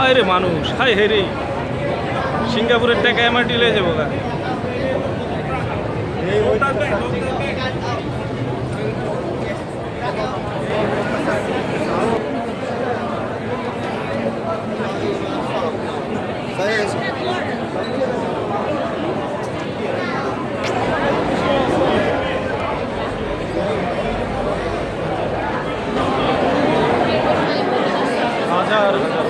হায় রে মানুষ হাই হে রে। সিঙ্গাপুরের টাকা এমআরটি ডিলে যাব গা হাজার হাজার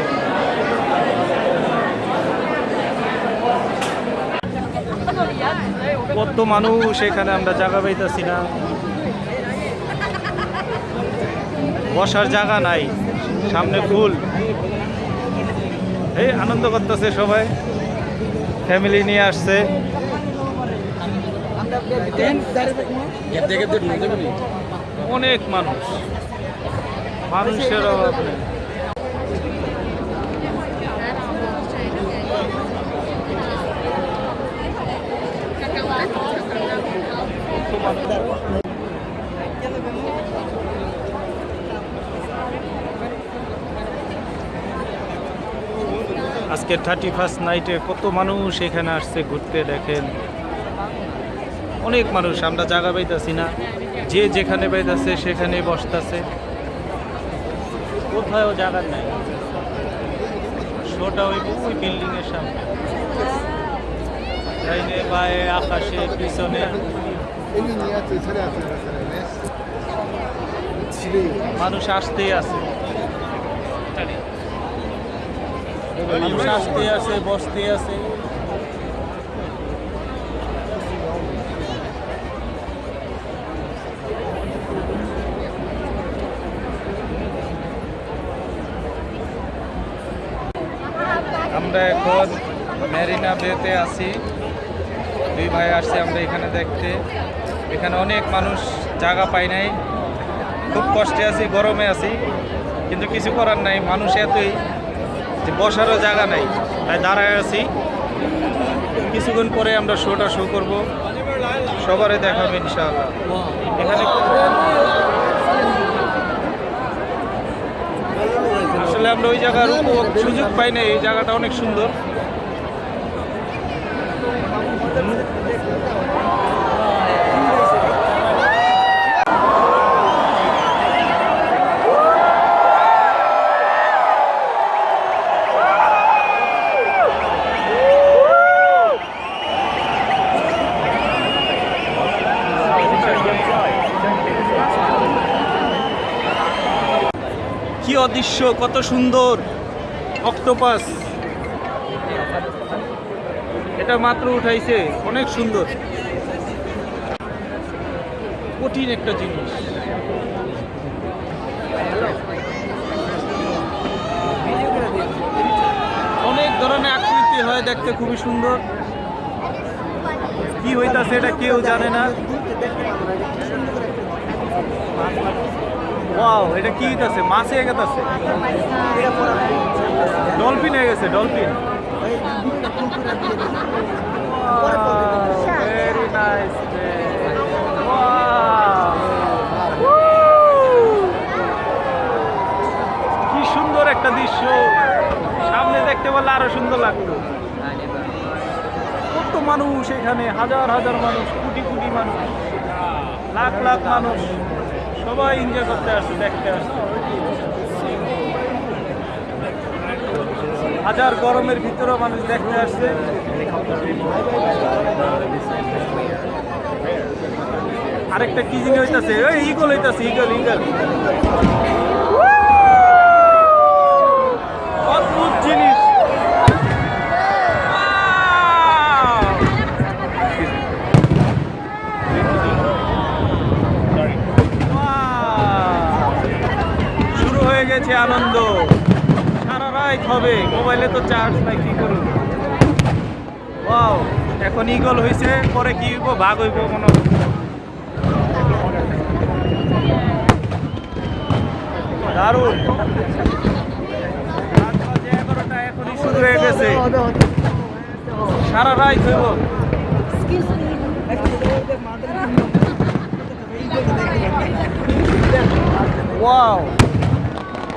কত মানুষ, এখানে আমরা জায়গা পাইতেছি না। বসার জায়গা নাই, সামনে ফুল। এই আনন্দ করতেছে সবাই। ফ্যামিলি নিয়ে আসছে। অনেক মানুষ। মানুষের অভাব নেই। আজকে থার্টি ফার্স্ট নাইটে কত মানুষ এখানে আসছে ঘুরতে দেখেন। অনেক মানুষ, আমরা জায়গা পাইতাছি না। যে যেখানে পাইতাছে সেখানে বসতাছে। কোথাও জায়গা নাই। শোটা ওই ওই বিল্ডিং এর সামনে ডাইনে আকাশে, পিছনে। মানুষ আসতেই আছে। মানুষ আসতে আছে বসতে আছে। আমরা এখন মেরিনা বেতে আছি। দুই ভাই আসছি আমরা এখানে দেখতে। এখানে অনেক মানুষ জায়গা পাই নাই। খুব কষ্টে আছি, গরমে আছি, কিন্তু কিছু করার নাই। মানুষ এতই যে বসারও জায়গা নাই। তাই দাঁড়ায় আছি। কিছুক্ষণ পরে আমরা শোটা শো করব। সবারই দেখাবে ইনশাআল্লাহ। এখানে আসলে আমরা ওই জায়গার সুযোগ পাই না এই জায়গাটা অনেক সুন্দর। অদৃশ্য, কত সুন্দর। অক্টোপাস। এটা মাত্র উঠাইছে, অনেক সুন্দর। কঠিন একটা জিনিস। অনেক ধরনের আকৃতি হয় দেখতে খুবই সুন্দর। কি হইতাছে এটা কেউ জানে না। ওয়াও এটা কি হইতাছে মাছ হয়ে গেছে ডলফিন হয়ে গেছে, ডলফিন। ভেরি নাইস কি সুন্দর একটা দৃশ্য। সামনে দেখতে পারলে আরও সুন্দর লাগতো। কত মানুষ এখানে, হাজার হাজার মানুষ, কোটি কোটি মানুষ, লাখ লাখ মানুষ। সবাই এনজয় করতে আসছে দেখতে আসছে হাজার গরমের ভিতরেও মানুষ দেখতে আসছে। আরেকটা কি জিনিস হইতাছে? ইগল হইতাছে ইগল ইগল অদ্ভুত জিনিস শুরু হয়ে আনন্দ। সারা রাত হবে। মোবাইলে তো চার্জ নাই, কি করুন ওয়াও এখন ইগল হয়েছে পরে কি হইব? ভাগ হইব মনে। দারুণ। সারা রাত হইব।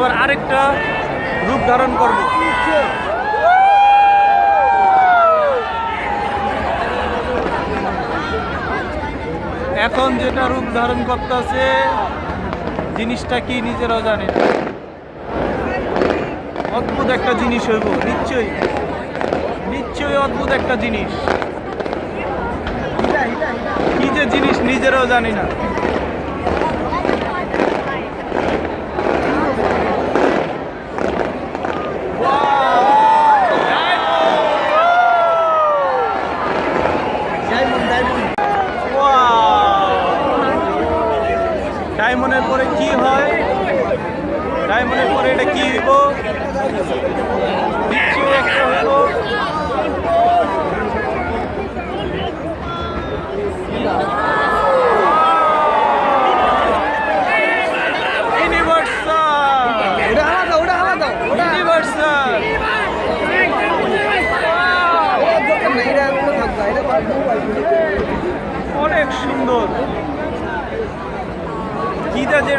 ওয়াও একটা রূপ ধারণ করব এখন যেটা রূপ ধারণ করতেছে, জিনিসটা কি নিজেরাও জানে। অদ্ভুত একটা জিনিস হইব, নিশ্চয়ই। নিশ্চয়ই অদ্ভুত একটা জিনিস। কি যে জিনিস নিজেরাও জানি না। ডায়মন্ডের পরে কি হয়? ডায়মন্ডের পরে এটা কি হইব? একটা হলো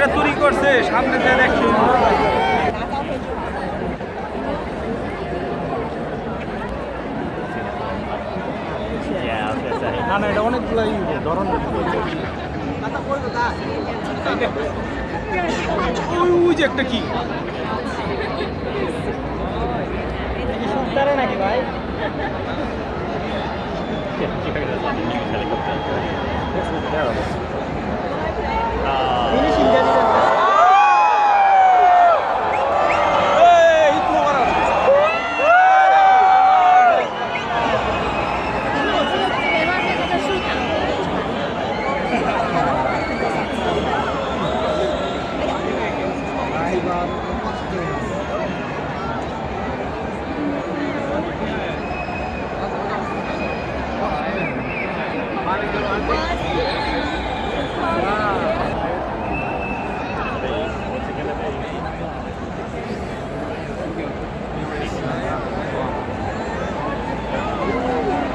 যেটা তৈরি করছে সামনে থেকে দেখছি। না না এটা ধরন ওই যে একটা কি? নাকি ভাই?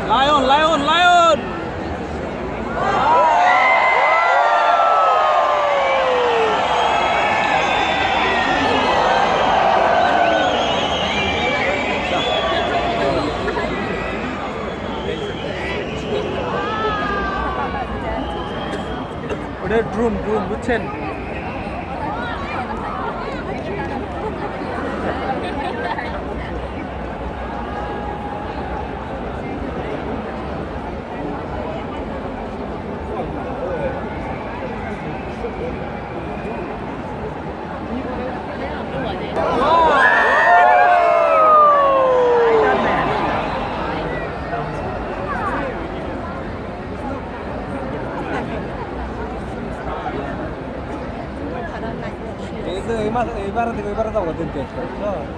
Lion, lion, lion! ওটা ড্রুম ড্রুম বুঝছেন बारा ते बारा जाऊ का